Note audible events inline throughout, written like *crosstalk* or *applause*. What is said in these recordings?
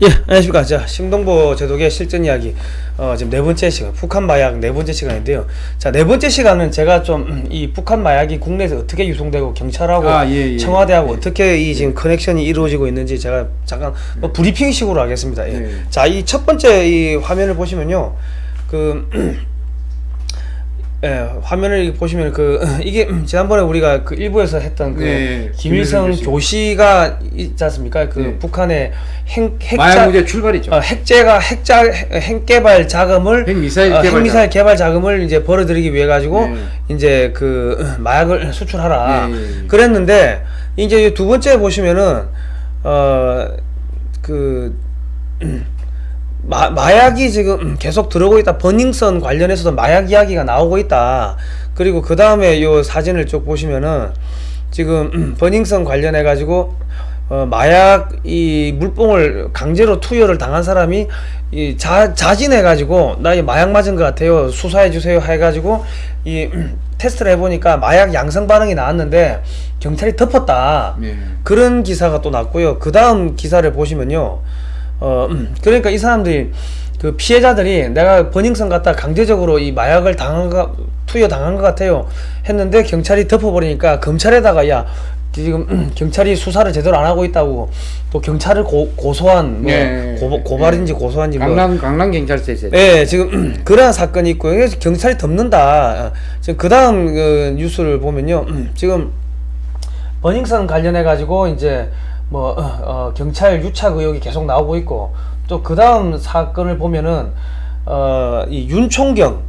예, 안녕하십니까. 자, 심동보 제독의 실전 이야기. 어, 지금 네 번째 시간, 북한 마약 네 번째 시간인데요. 자, 네 번째 시간은 제가 좀 이 북한 마약이 국내에서 어떻게 유통되고 경찰하고 아, 예, 예. 청와대하고 예. 어떻게 이 지금 커넥션이 이루어지고 있는지 제가 잠깐 뭐 브리핑식으로 하겠습니다. 예. 예. 자, 이 첫 번째 이 화면을 보시면요. 그 예, 화면을 보시면 그 *laughs* 이게 지난번에 우리가 그 일부에서 했던 그 예, 김일성 교시가 있지 않습니까? 그 예. 북한의 핵 핵자 문제 출발이죠. 어, 핵제가 핵자 핵 개발 자금을 핵미사일 어, 개발 핵미사일 개발 자금을 이제 벌어들이기 위해 가지고 네. 이제 그 *clears throat* 마약을 수출하라. 그랬는데 이제 이두 번째 보시면은 어, 어그 *clears throat* 마, 마약이 지금 계속 들어오고 있다. 버닝썬 관련해서도 마약 이야기가 나오고 있다. 그리고 그 다음에 요 사진을 쭉 보시면은 지금 버닝썬 관련해 가지고 어, 마약 이 물뽕을 강제로 투여를 당한 사람이 이 자, 자진해 가지고 나 이 마약 맞은 것 같아요. 수사해 주세요 해 가지고 이 테스트를 해 보니까 마약 양성 반응이 나왔는데 경찰이 덮었다. 예. 그런 기사가 또 났고요. 그 다음 기사를 보시면요. 어, 음, 그러니까 이 사람들이 그 피해자들이 내가 버닝썬 갔다 강제적으로 이 마약을 당한 거, 투여 당한 것 같아요. 했는데 경찰이 덮어버리니까 검찰에다가 야, 지금 음, 경찰이 수사를 제대로 안 하고 있다고 또 경찰을 고, 고소한 뭐 예, 고, 예, 고발인지 예. 고소한지 뭐 강남 강남 경찰서에서 예, 지금 그러한 사건이 있고 그래서 경찰이 덮는다. 어, 지금 그 다음 그 뉴스를 보면요, 지금 버닝썬 관련해 가지고 이제 뭐 어, 어, 경찰 유착 의혹이 계속 나오고 있고 또 그 다음 사건을 보면은 어 이 윤총경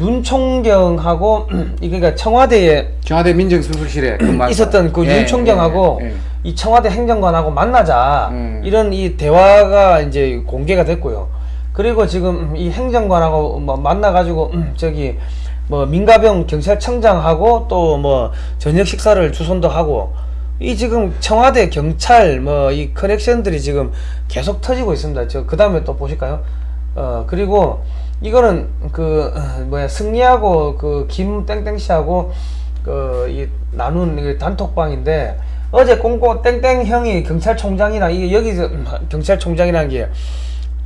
윤총경하고 *clears throat* 그러니까 청와대에 청와대 민정수석실에 *clears throat* 근무한 있었던 그 사람. 예, 윤총경하고 예, 예. 이 청와대 행정관하고 만나자 음. 이런 이 대화가 이제 공개가 됐고요. 그리고 지금 이 행정관하고 뭐 만나가지고 음, 저기 뭐 민가병 경찰청장하고 또 뭐 저녁 식사를 주선도 하고 이 지금 청와대 경찰 뭐 이 커넥션들이 지금 계속 터지고 있습니다. 저그 다음에 또 보실까요? 어 그리고 이거는 그 어, 뭐야 승리하고 그 김땡땡 씨하고 그 이 나눈 이 단톡방인데 어제 꽁꽁 땡땡 형이 경찰총장이랑 이게 여기서 음, *laughs* 경찰총장이라는 게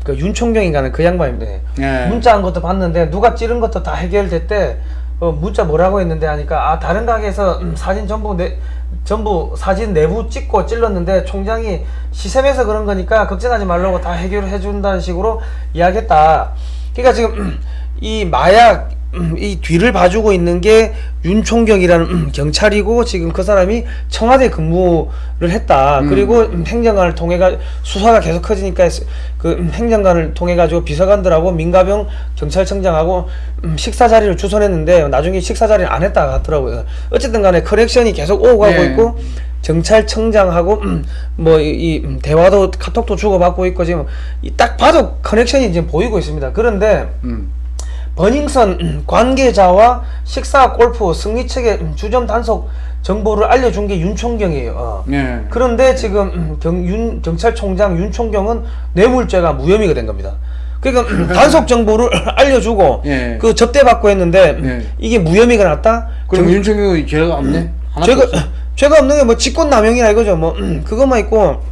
그 윤총경인가는 그 양반인데 예. 문자 한 것도 봤는데 누가 찌른 것도 다 해결됐대 어, 문자 뭐라고 했는데 하니까 아 다른 가게에서 음, 사진 전부 내 전부 사진 내부 찍고 찔렀는데 총장이 시샘해서 그런 거니까 걱정하지 말라고 다 해결해 준다는 식으로 이야기했다. 그러니까 지금 음, *clears throat* 이 마약 음, 이 뒤를 봐주고 있는 게 윤총경이라는 음, 경찰이고 지금 그 사람이 청와대 근무를 했다. 그리고 음, 행정관을 통해 가 수사가 계속 커지니까 그 음, 행정관을 통해 가지고 비서관들하고 민가병 경찰청장하고 음, 식사 자리를 주선했는데 나중에 식사 자리를 안 했다 하더라고요. 어쨌든 간에 커넥션이 계속 오고 가고 예. 있고 경찰청장하고 음, 뭐이 이, 음, 대화도 카톡도 주고받고 있고 지금 이딱 봐도 커넥션이 지금 보이고 있습니다. 그런데 음. 버닝썬 *clears throat* 관계자와 식사 골프 승리 측의 주점 단속 정보를 알려준 게 윤총경이에요. 어. 예. 그런데 지금 경, 윤, 경찰총장 윤총경은 뇌물죄가 무혐의가 된 겁니다. 그러니까 단속 정보를 *clears throat* 알려주고 예. 그 접대받고 했는데 예. 이게 무혐의가 났다? 그럼 윤총경이 죄가 없네. 죄가 없어. *clears throat* 죄가 없는 게 뭐 직권남용이나 이거죠. 뭐 그것만 있고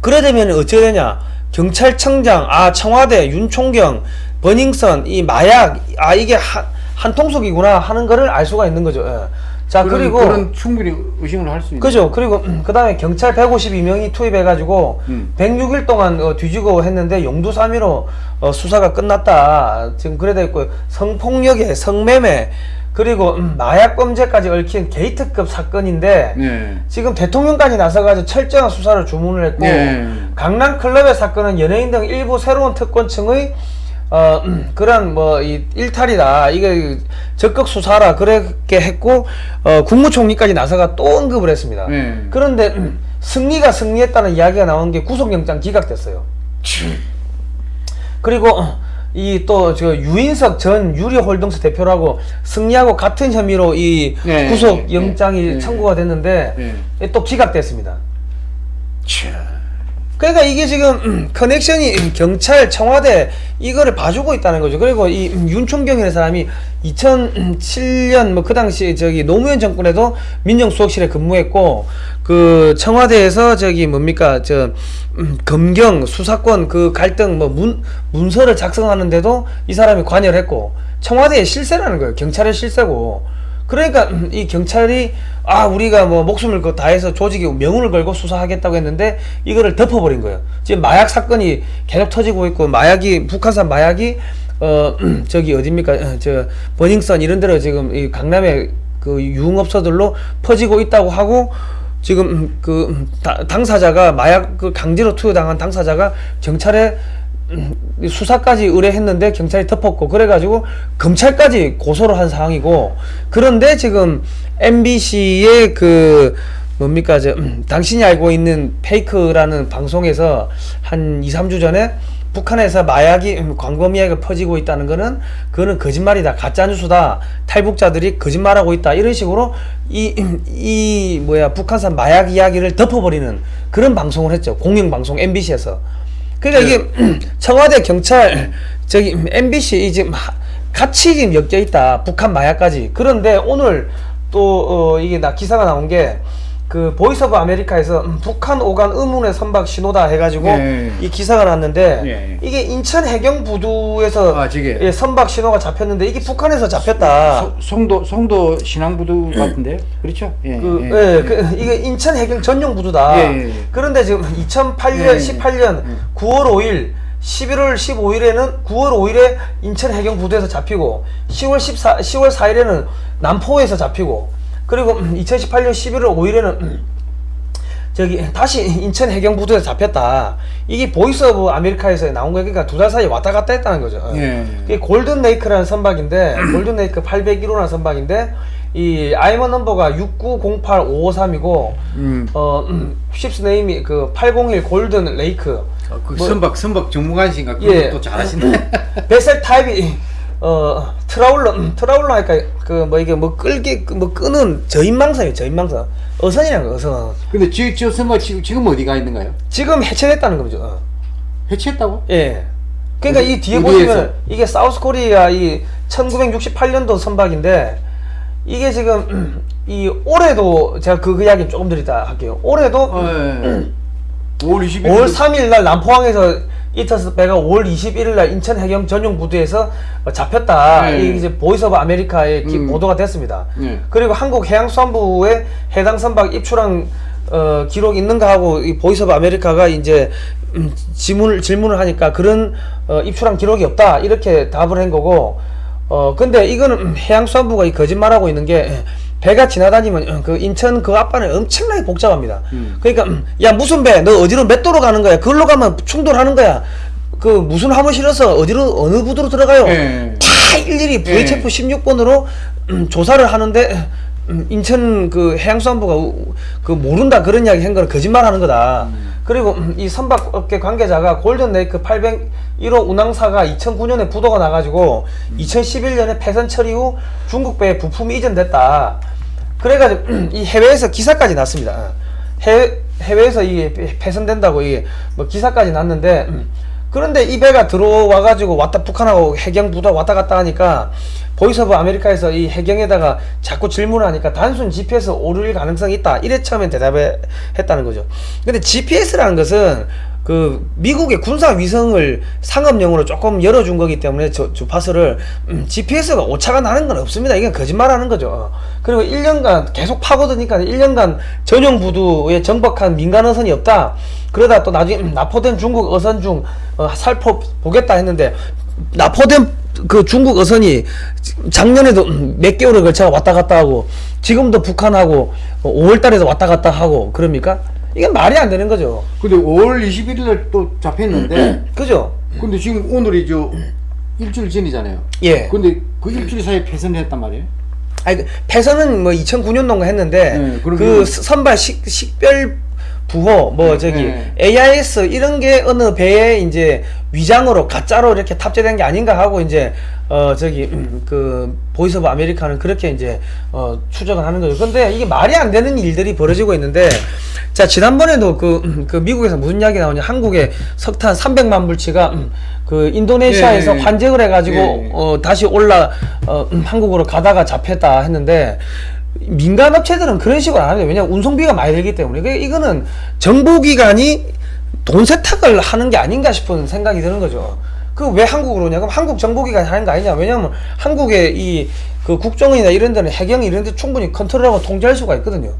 그래 되면 어떻게 되냐? 경찰청장, 아 청와대, 윤총경, 버닝썬, 이 마약, 아 이게 한, 한 통속이구나 하는 거를 알 수가 있는 거죠. 예. 자 그런, 그리고 그런 충분히 의심을 할 수 있는. 그죠. 그리고 그 다음에 경찰 152명이 투입해가지고 음. 106일 동안 어, 뒤지고 했는데 용두사미로 어, 수사가 끝났다. 지금 그래 돼 있고 성폭력에 성매매 그리고 음, 마약 범죄까지 얽힌 게이트급 사건인데 예. 지금 대통령까지 나서가지고 철저한 수사를 주문을 했고 예. 강남 클럽의 사건은 연예인 등 일부 새로운 특권층의 어 음, *clears throat* 그런 뭐 이 일탈이다 이게 적극 수사라 그렇게 했고 어 국무총리까지 나서가 또 언급을 했습니다. 예. 그런데 음, *clears throat* 승리가 승리했다는 이야기가 나온 게 구속영장 기각됐어요. 그리고 이 또 저 유인석 전 유리홀딩스 대표라고 승리하고 같은 혐의로 이 예, 구속 예, 영장이 예, 예. 청구가 됐는데 예. 또 기각됐습니다. 참. 그러니까 이게 지금 음, 커넥션이 경찰 청와대 이거를 봐주고 있다는 거죠. 그리고 이 음, 윤총경이라는 사람이 2007년 뭐 그 당시 저기 노무현 정권에도 민정수석실에 근무했고 그 청와대에서 저기 뭡니까 저 음, 검경 수사권 그 갈등 뭐 문 문서를 작성하는데도 이 사람이 관여를 했고 청와대의 실세라는 거예요. 경찰의 실세고. 그러니까 음, 이 경찰이 아 우리가 뭐 목숨을 그 다해서 조직이 명운을 걸고 수사하겠다고 했는데 이거를 덮어버린 거예요. 지금 마약 사건이 계속 터지고 있고 마약이 북한산 마약이 어 저기 어딥니까 어, 저 버닝썬 이런 데로 지금 이 강남의 그 유흥업소들로 퍼지고 있다고 하고 지금 음, 그 음, 다- 당사자가 마약 그 강제로 투여당한 당사자가 경찰에 음, 수사까지 의뢰했는데 경찰이 덮었고 그래가지고 검찰까지 고소를 한 상황이고 그런데 지금 MBC의 그 뭡니까 저 음, 당신이 알고 있는 페이크라는 방송에서 한 2, 3주 전에 북한에서 마약이 음, 광범위하게 퍼지고 있다는 거는 그거는 거짓말이다. 가짜 뉴스다. 탈북자들이 거짓말하고 있다. 이런 식으로 이, 음, 이 뭐야 북한산 마약 이야기를 덮어버리는 그런 방송을 했죠. 공영 방송 MBC에서 그러니까 이게 *clears throat* 청와대 경찰 저기 MBC 이 지금 하- 같이 지금 엮여 있다. 북한 마약까지. 그런데 오늘 또 어, 이게 나 기사가 나온 게 그 Voice of America에서 음, 북한 오간 의문의 선박 신호다 해가지고 예. 이 기사가 났는데 예, 예. 이게 인천 해경 부두에서 아. 예, 선박 신호가 잡혔는데 이게 북한에서 잡혔다. 소- 송도 송도 신항부두 같은데 그렇죠? 예. 그, 예. 예, 그, 이게 인천 해경 전용 부두다. 예, 예, 예. 그런데 지금 2008년, 예, 예. 18년 9월 5일, 11월 15일에는 9월 5일에 인천 해경 부두에서 잡히고 10월 14, 10월 4일에는 남포에서 잡히고 그리고 2018년 11월 5일에는 저기 다시 인천 해경 부두에서 잡혔다. 이게 Voice of America에서 나온 거니까 그러니까 두 달 사이에 왔다 갔다 했다는 거죠. 예. 그게 Golden Lake라는 선박인데 *clears throat* Golden Lake 801호라는 선박인데 이 IMO number가 6908553이고 음. 어 음, ship's name이 그 801 Golden Lake 어, 그 뭐- 선박 선박 전문가신가 예. 또 잘하시네. *laughs* vessel type이 어 trawler 음, trawler 하니까 그 뭐 이게 뭐 끌기 뭐 끄는 저인망선이에요 저인망선 어선이라는 거 어선 근데 저, 저 선박 지금 지금 어디가 있는가요? 지금 해체됐다는 거죠 어. 해체했다고? 예. 그러니까 어디- 이 뒤에? 보시면 이게 South Korea 이 1968년도 선박인데 이게 지금 이 올해도 제가 그, 그 이야기 조금 더 이따 할게요. 올해도 어, 예. 5월 20일 5월 3일 날 남포항에서 이터스 배가 5월 21일 날 인천 해경 전용 부두에서 어, 잡혔다. 네. 이게 이제 Voice of America에 기- 음. 보도가 됐습니다. 네. 그리고 한국 해양수산부에 해당 선박 입출항 어, 기록 있는가 하고 이 Voice of America가 이제 음, 질문을 질문을 하니까 그런 어, 입출항 기록이 없다 이렇게 답을 한 거고 어 근데 이거는 음, 해양수산부가 이 거짓말하고 있는 게 배가 지나다니면 어, 그 인천 그 앞바다는 엄청나게 복잡합니다. 음. 그러니까 음, 야 무슨 배 너 어디로 몇 도로 가는 거야? 그걸로 가면 충돌하는 거야. 그 무슨 화물 실어서 어디로 어느 부두로 들어가요? 예. 다 일일이 VHF 16번으로 음, 조사를 하는데 음, 인천 그 해양수산부가 우- 그 모른다 그런 이야기 한 거는 거짓말하는 거다. 그리고 음, 이 선박업계 관계자가 골든 레이크 801호 운항사가 2009년에 부도가 나가지고 2011년에 폐선 처리 후 중국 배에 부품이 이전됐다. 그래가지고 이 해외에서 기사까지 났습니다. 해외 해외에서 이게 폐선된다고 이게 뭐 기사까지 났는데 음, 그런데 이 배가 들어와 가지고 왔다 북한하고 해경 부두 왔다 갔다 하니까 Voice of America에서 이 해경에다가 자꾸 질문을 하니까 단순 GPS 오류일 가능성이 있다. 이래 처음엔 대답을 했다는 거죠. 근데 GPS라는 것은 그 미국의 군사 위성을 상업용으로 조금 열어준 거기 때문에 저 주파수를 음, GPS가 오차가 나는 건 없습니다. 이게 거짓말하는 거죠. 그리고 1년간 계속 파고드니까 1년간 전용 부두에 정박한 민간 어선이 없다. 그러다 또 나중에 음, 납포된 중국 어선 중 어, 살포 보겠다 했는데 납포된 그 중국 어선이 작년에도 음, 몇 개월을 걸쳐 왔다 갔다 하고 지금도 북한하고 5월달에도 왔다 갔다 하고 그럽니까? 이게 말이 안 되는 거죠. 근데 5월 21일 날또 잡혔는데 그죠? 근데 지금 오늘이 저 일주일 전이잖아요. 예. 근데 그 일주일 사이에 폐선했단 말이에요. 아니 그 폐선은 뭐 2009년도인가 했는데 네, 그 스- 선박 식, 식별 부호 뭐 저기 네. AIS 이런 게 어느 배에 이제 위장으로 가짜로 이렇게 탑재된 게 아닌가 하고 이제 어 저기 음, 그 Voice of America는 그렇게 이제 어 추정을 하는 거죠. 근데 이게 말이 안 되는 일들이 벌어지고 있는데 자 지난번에도 그, 음, 그 미국에서 무슨 이야기 나오냐 한국에 석탄 300만 불치가 음, 그 인도네시아에서 예, 예. 환쟁을 해가지고 예, 예. 어 다시 올라 어 음, 한국으로 가다가 잡혔다 했는데 민간 업체들은 그런 식으로 안 해요. 왜냐면 운송비가 많이 들기 때문에. 그 이거는 정보기관이 돈 세탁을 하는 게 아닌가 싶은 생각이 드는 거죠. 그 왜 한국으로 오냐? 그럼 한국 정보기관이 하는 거 아니냐? 왜냐면 한국의 이 그 국정원이나 이런 데는 해경 이런 데 충분히 컨트롤하고 통제할 수가 있거든요.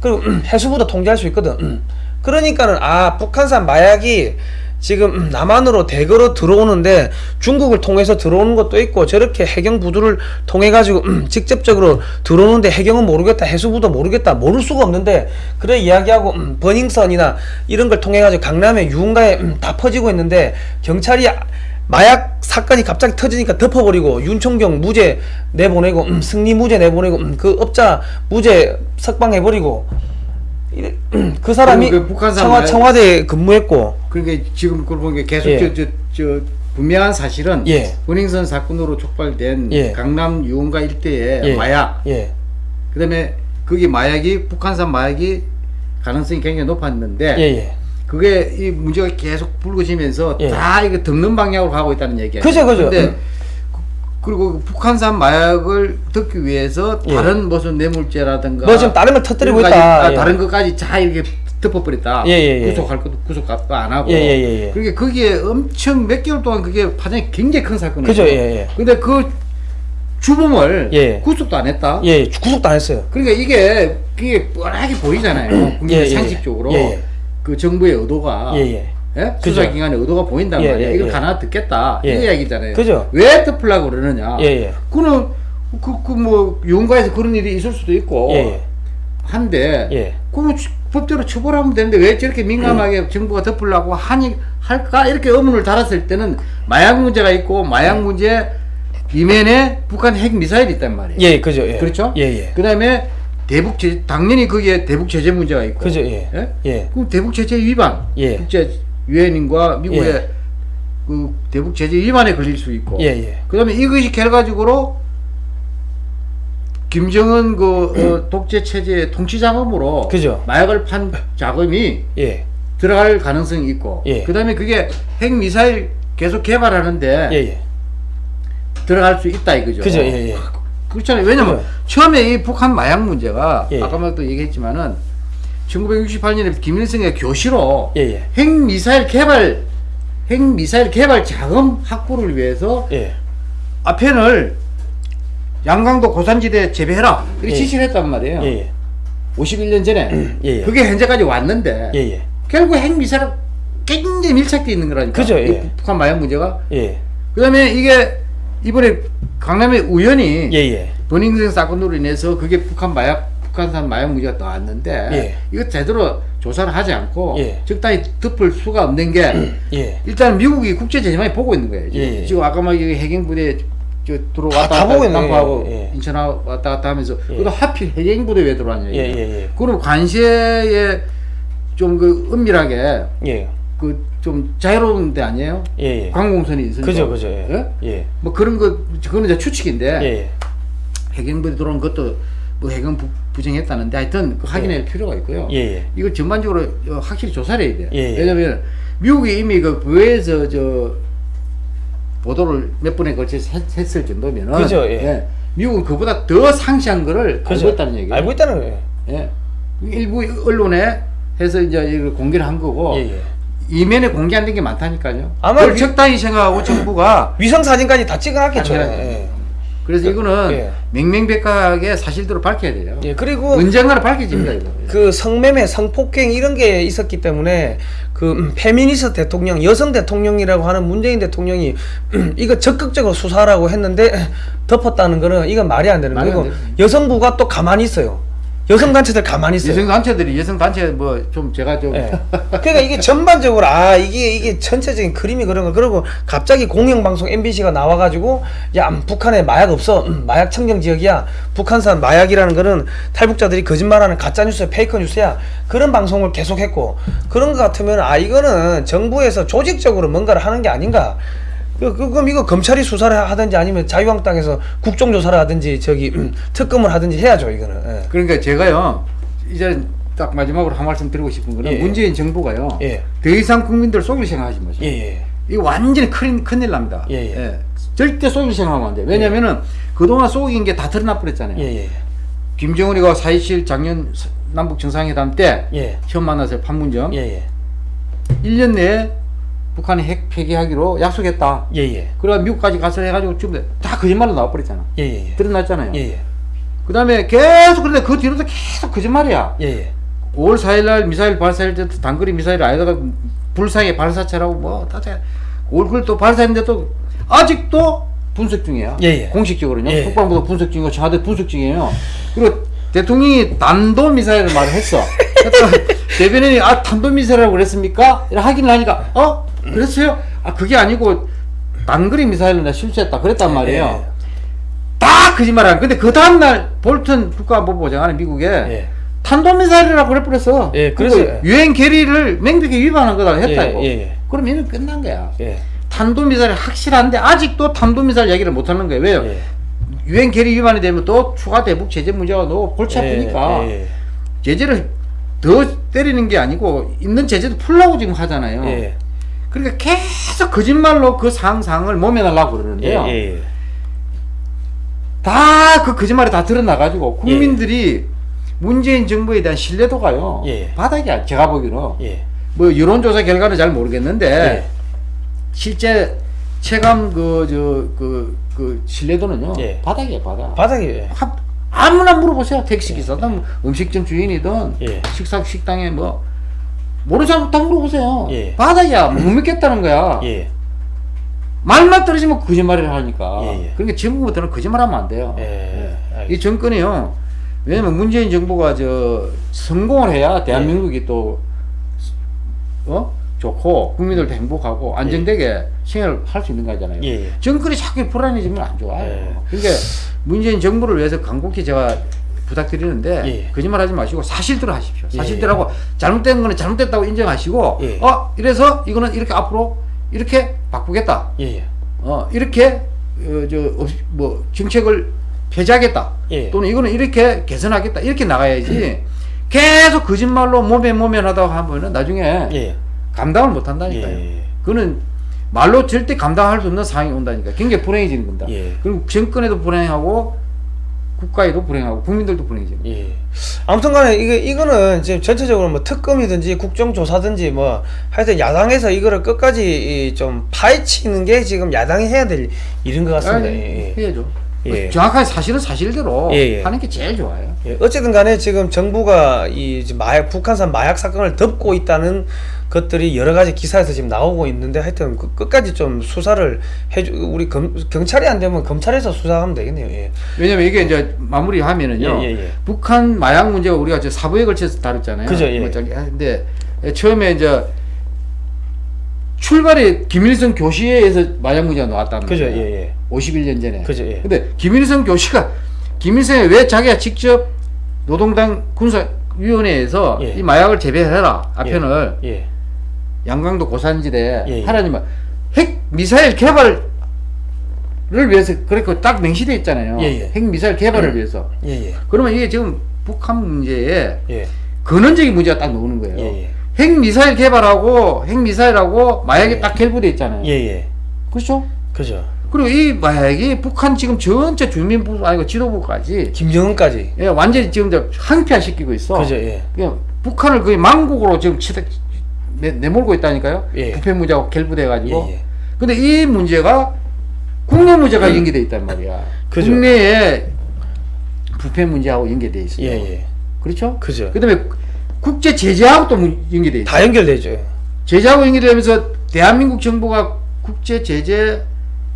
그리고 *clears throat* 해수부도 통제할 수 있거든. *clears throat* 그러니까는 아 북한산 마약이 지금 남한으로 대거로 들어오는데 중국을 통해서 들어오는 것도 있고 저렇게 해경 부두를 통해 가지고 직접적으로 들어오는데 해경은 모르겠다 해수부도 모르겠다 모를 수가 없는데 그래 이야기하고 음, 버닝썬이나 이런 걸 통해 가지고 강남에 유흥가에 음, 다 퍼지고 있는데 경찰이 마약 사건이 갑자기 터지니까 덮어버리고 윤총경 무죄 내보내고 음, 승리 무죄 내보내고 음, 그 업자 무죄 석방해버리고 *clears throat* 그 사람이 그 북한산 청와, 마약- 청와 대에 근무했고 그러니까 지금 그걸 보니까 계속 예. 저, 저, 저 분명한 사실은 예. 원행선 사건으로 촉발된 예. 강남 유흥가 일대의 예. 마약 예. 그다음에 거기 마약이 북한산 마약이 가능성이 굉장히 높았는데 예, 예. 그게 이 문제가 계속 불거지면서 예. 다 이거 덮는 방향으로 가고 있다는 얘기예요. 그죠, 그죠. 근데 음. 그- 그리고 북한산 마약을 덮기 위해서 예. 다른 무슨 뇌물죄라든가 뭐 지금 다른 걸 터뜨리고 있다. 아, 예. 다른 것까지 다 이렇게 덮어버렸다. 예, 예, 예. 구속할 것도 구속도 안 하고. 예, 예, 예, 예. 그러니까 거기에 엄청 몇 개월 동안 그게 파장이 굉장히 큰 사건이에요. 그죠, 예, 예. 근데 그 주범을 예. 구속도 안 했다. 예, 구속도 안 했어요. 그러니까 이게 그게 뻔하게 보이잖아요. 국민 예, 예, 상식적으로 예, 예. 그 정부의 의도가 예, 예. 예? 그죠. 수사 기관의 의도가 보인단 예, 말이야. 예, 이걸 예. 가나 듣겠다. 예. 이 얘기잖아요. 그죠. 왜 덮으려고 그러느냐. 예, 예. 그는 그그뭐 유흥가에서 그런 일이 있을 수도 있고 예, 예. 한데 예. 그거 추- 법대로 처벌하면 되는데 왜 저렇게 민감하게 정부가 덮으려고 하니 할까 이렇게 의문을 달았을 때는 마약 문제가 있고 마약 문제 이면에 북한 핵 미사일이 있단 말이에요. 예, 그죠. 예. 그렇죠? 예, 예. 그다음에 대북 제 당연히 거기에 대북 제재 문제가 있고. 그죠, 예. 예. 그럼 대북 제재 위반. 예. 국제 유엔인과 미국의 예. 그 대북 제재 위반에 걸릴 수 있고. 예, 예. 그다음에 이것이 결과적으로 김정은 그 어, *clears throat* 독재 체제의 통치 자금으로 그죠. 마약을 판 자금이 *laughs* 예. 들어갈 가능성이 있고. 예. 그다음에 그게 핵 미사일 계속 개발하는데. 들어갈 수 있다 이거죠. 그죠. 그렇잖아요. 왜냐면 그죠. 처음에 이 북한 마약 문제가 예. 아까도 얘기했지만은 1968년에 김일성의 교시로 예, 예. 핵 미사일 개발 핵 미사일 개발 자금 확보를 위해서 예. 아펜을 양강도 고산지대 재배해라 이렇게 예. 지시를 했단 말이에요. 예, 예. 51년 전에 예, 예. 그게 현재까지 왔는데 예, 예. 결국 핵 미사일 굉장히 밀착돼 있는 거라니까. 그죠, 이 예. 북한 마약 문제가. 예. 그다음에 이게 이번에 강남의 우연히 예, 예. 버닝썬 사건으로 인해서 그게 북한 마약 북한산 마약 문제가 나왔는데 예. 이거 제대로 조사를 하지 않고 예. 적당히 덮을 수가 없는 게 *clears throat* 예. 일단 미국이 국제 제재만이 보고 있는 거예요. 지금, 예, 예. 지금 아까 막 해경부대 저 들어왔다 다 갔다. 남부하고 예, 예. 인천 왔다 갔다 하면서 예. 그래도 하필 해경부대 왜 들어왔냐 예. 예, 예. 그럼 관세에 좀 그 은밀하게 예. 그좀 자유로운 데 아니에요? 예, 예. 관공선이 있으니까. 그죠, 그죠. 예. 예. 뭐 그런 거 그거는 이제 추측인데. 해경부대 들어온 것도 뭐 해경 부, 부정했다는데 하여튼 그 확인할 필요가 있고요. 예, 예. 이거 전반적으로 어, 확실히 조사를 해야 돼요. 예, 예. 왜냐면 미국이 이미 그 부에서 저 보도를 몇 번에 걸쳐서 했, 했을 정도면은 그죠, 예. 미국은 그보다 더 상시한 거를 그죠. 알고 있다는 얘기예요. 알고 있다는 거예요. 예. 일부 언론에 해서 이제 이걸 공개를 한 거고 예, 예. 이면에 공개 안 된 게 많다니까요. 아마 위- 적당히 생각하고 정부가 위성 사진까지 다 찍어놨겠죠. 예. 그래서 이거는 예. 맹맹백하게 사실대로 밝혀야 돼요. 예. 그리고 언젠가는 밝혀집니다. 이거. 그 성매매, 성폭행 이런 게 있었기 때문에 그 음, 페미니스트 대통령, 여성 대통령이라고 하는 문재인 대통령이 음, 이거 적극적으로 수사라고 했는데 덮었다는 거는 이건 말이 안 되는 거고. 여성부가 또 가만히 있어요. 여성 단체들 가만히 있어요. 여성 단체들이 여성 단체 뭐 좀 제가 좀 예. *laughs* 그러니까 이게 전반적으로 아 이게 이게 전체적인 그림이 그런 거 그리고 갑자기 공영방송 MBC가 나와가지고 야 음, 북한에 마약 없어. 음, 마약 청정 지역이야. 북한산 마약이라는 거는 탈북자들이 거짓말하는 가짜 뉴스 페이크 뉴스야. 그런 방송을 계속했고 그런 거 같으면 아 이거는 정부에서 조직적으로 뭔가를 하는 게 아닌가 그, 그- 그럼 이거 검찰이 수사를 하든지 아니면 자유한국당에서 국정조사를 하든지 저기 음, 특검을 하든지 해야죠 이거는 예. 그러니까 제가요 이제 딱 마지막으로 한 말씀 드리고 싶은 거는 예, 예. 문재인 정부가요 예. 더 이상 국민들 속일 생각하지 마세요. 예, 예. 이거 완전히 큰 큰일 납니다. 예, 예. 절대 속일 생각하면 안 돼. 왜냐면은 그동안 속인 게 다 드러나 버렸잖아요. 김정은이가 4.27 작년 남북 정상회담 때 예. 처음 만나서 판문점 예, 예. 1년 내에 북한이 핵 폐기하기로 약속했다. 예, 예. 그래 미국까지 가서 해가지고 지금 다 거짓말로 나와버렸잖아. 예, 예. 드러났잖아요. 예, 예. 그 다음에 계속 그런데 그 뒤로도 계속 거짓말이야. 예, 예. 5월 4일 날 미사일 발사할 때도 단거리 미사일 아니다가 불상의 발사체라고 뭐다 얼굴 또 발사했는데 또 아직도 분석 중이에요. 예, 예. 공식적으로는요. 예. 국방부도 분석 중이고 청와대 분석 중이에요. 그리고 대통령이 단도 미사일을 말을 했어. 그러니까 *laughs* 대변인이 아 단도 미사일이라고 그랬습니까? 확인을 하니까 어 그랬어요? 아 그게 아니고 단거리 미사일을 내가 실수했다 그랬단 말이에요. 예. 다 거짓말하는. 근데 그 다음 날 볼튼 국가안보보장관이 미국에 예. 탄도미사일이라고 그래버렸어. 예, 그래서- 유엔 결의를 명백히 위반한 거다 했다 예. 예, 예. 그럼 이는 끝난 거야. 예. 탄도미사일 확실한데 아직도 탄도미사일 얘기를 못 하는 거예요. 왜요? 예. 유엔 결의 위반이 되면 또 추가 대북 제재 문제가 너무 골치 아프니까 예, 예. 제재를 더 때리는 게 아니고 있는 제재도 풀라고 지금 하잖아요. 예. 그러니까 계속 거짓말로 그 상상을 모면하려고 예, 그러는데요. 예, 예. 다그 거짓말이 다 드러나가지고 국민들이 문재인 정부에 대한 신뢰도가요 예. 바닥이야 제가 보기로 예. 뭐 여론조사 결과는 잘 모르겠는데 예. 실제 체감 그 저그그 신뢰도는요 예. 바닥이에요 바닥 바닥에 하- 아무나 물어보세요 택시 기사든 음식점 주인이든 예. 식사 식당에 뭐 모르는 사람 다 물어보세요 예. 바닥이야 못 믿겠다는 거야 예. 말만 떨어지면 거짓말을 하니까. 예, 예. 그러니까 정부부터는 거짓말하면 안 돼요. 예, 알겠습니다. 이 정권이요. 왜냐면 문재인 정부가 저 성공을 해야 대한민국이 또 어? 좋고 국민들도 행복하고 안정되게 생활을 할 수 있는 거잖아요. 예, 예. 정권이 자꾸 불안해지면 안 좋아요. 예. 그러니까 문재인 정부를 위해서 간곡히 제가 부탁드리는데 예. 거짓말하지 마시고 사실대로 하십시오. 예. 사실대로하고 잘못된 거는 잘못됐다고 인정하시고 예. 어 이래서 이거는 이렇게 앞으로 이렇게 바꾸겠다. 예, 예. 어 이렇게 어, 저뭐 정책을 폐지하겠다. 예. 또는 이거는 이렇게 개선하겠다. 이렇게 나가야지. 계속 거짓말로 모면 모면하다가 하면은 나중에 예. 감당을 못 한다니까요. 예. 그거는 말로 절대 감당할 수 없는 상황이 온다니까. 굉장히 불행해지는 겁니다. 예. 그리고 정권에도 불행하고 국가에도 불행하고 국민들도 거예요. 예. 아무튼 간에 이거, 이거는 지금 전체적으로 뭐 특검이든지 국정조사든지 뭐 하여튼 야당에서 이거를 끝까지 이좀 파헤치는 게 지금 야당이 해야 될 일인 것 같습니다. 아니, 예, 예. 해야죠. 예. 정확하게 사실은 사실대로 예, 예. 하는 게 제일 좋아요. 예, 어쨌든 간에 지금 정부가 이 마약 북한산 마약 사건을 덮고 있다는 것들이 여러 가지 기사에서 지금 나오고 있는데 하여튼 그 끝까지 좀 수사를 해주 우리 검, 경찰이 안 되면 검찰에서 수사하면 되겠네요. 예. 왜냐면 이게 이제 마무리하면은요. 예, 예, 예. 북한 마약 문제가 우리가 저 사부에 걸쳐서 다뤘잖아요. 그죠, 예. 뭐 저기 근데 처음에 이제 출발이 김일성 교시에서 마약 문제가 나왔다는 그죠, 거예요. 예, 예. 51년 전에. 그죠, 예. 근데 김일성 교시가 김일성이 왜 자기가 직접 노동당 군사위원회에서 예. 이 마약을 재배해라 아편을 예. 양강도 고산지대 예, 예. 하라니만 핵 미사일 개발을 위해서 그렇게 딱 명시돼 있잖아요. 예, 예. 핵 미사일 개발을 위해서. 예, 예. 그러면 이게 지금 북한 문제에 예. 근원적인 문제가 딱 나오는 거예요. 예, 예. 핵 미사일 개발하고 핵 미사일하고 마약이 예. 딱 결부돼 있잖아요. 예, 예. 그렇죠? 그죠. 그리고 이 마약이 북한 지금 전체 주민부 아니고 지도부까지 김정은까지. 예, 완전히 지금 항폐화시키고 있어. 그죠, 예. 그냥 북한을 거의 망국으로 지금 치대, 내, 내몰고 있다니까요. 예. 부패 문제하고 결부돼 가지고. 예, 예. 근데 이 문제가 국내 문제가 연계돼 있단 말이야. 그죠. 국내에 부패 문제하고 연계돼 있어요. 예, 예. 그렇죠? 그죠. 그다음에 국제 제재하고 또 문- 연계돼 있어. 다 연결되죠. 제재하고 연계되면서 대한민국 정부가 국제 제재,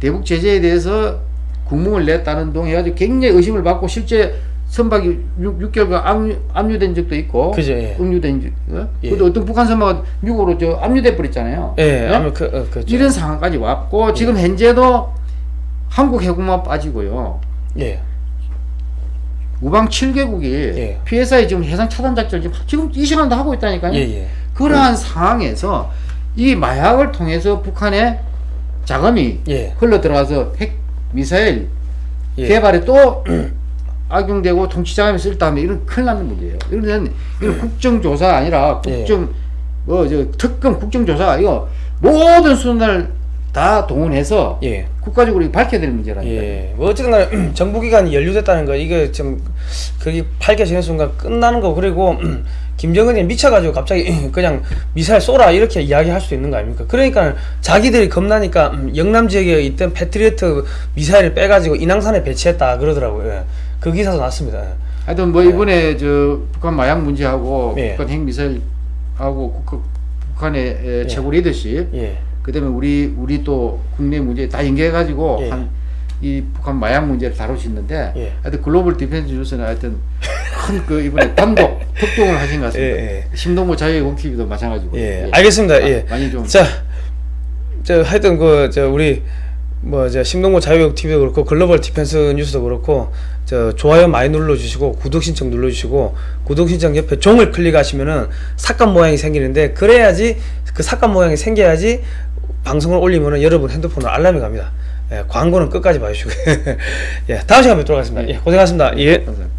대북 제재에 대해서 국문을 냈다는 동 해가지고 굉장히 의심을 받고 실제 선박이 6, 개월간 압류, 압류된 적도 있고 그죠, 예. 응유된 적. 어? 예. 근데 어떤 북한 선박은 미국으로 저 압류돼 버렸잖아요. 예, 네? 아무 그, 어, 그렇죠. 이런 상황까지 왔고 지금 현재도 한국 해군만 빠지고요. 예, 우방 7개국이 예. PSI 지금 해상 차단 작전 지금 지금 이 시간도 하고 있다니까요. 예, 예. 그러한 상황에서 이 마약을 통해서 북한의 자금이 예. 흘러 들어가서 핵 미사일 예. 개발에 또 *clears throat* 악용되고 통치 자금이 쓸다면 이런 큰일 나는 문제예요. 이런 이런 국정조사 아니라 예. 국정 뭐저 특검 국정조사 이거 모든 수단을 다 동원해서 예. 국가적으로 밝혀야 될 문제라니까요. 예. 뭐 어쨌든 간에 *clears throat* 정부 기간이 연루됐다는 거 이게 좀 그게 밝혀지는 순간 끝나는 거 그리고 *clears throat* 김정은이 미쳐가지고 갑자기 *clears throat* 그냥 미사일 쏘라 이렇게 이야기할 수도 있는 거 아닙니까? 그러니까 자기들이 겁나니까 음, 영남 지역에 있던 패트리어트 미사일을 빼가지고 인왕산에 배치했다 그러더라고요. 예. 그 기사도 났습니다. 예. 하여튼 뭐 이번에 저 북한 마약 문제하고 예. 북한 핵 미사일하고 국- 북한의 에, 예. 최고 리더십 예. 그다음에 우리 우리 또 국내 문제 다 연계해가지고 예. 한이 북한 마약 문제를 다룰 수 있는데 예. 하여튼 Global Defense News는 하여튼 큰 그 이번에 단독 *laughs* 특종을 하신 것 같습니다. 예, 예. 심동보 자유의 TV도 마찬가지고. 예, 알겠습니다. 아, 예. 많이 좀 자, 저 하여튼 그 저 우리 뭐저 심동보 자유역 TV도 그렇고 Global Defense News도 그렇고 저 좋아요 많이 눌러주시고 구독 신청 눌러주시고 구독 신청 옆에 종을 클릭하시면은 삭감 모양이 생기는데 그래야지 그 삭감 모양이 생겨야지 방송을 올리면은 여러분 핸드폰으로 알람이 갑니다. 예, 광고는 끝까지 봐주시고 *laughs* 예, 다음 시간에 뵙도록 하겠습니다. 예, 고생하셨습니다. 예. 감사합니다.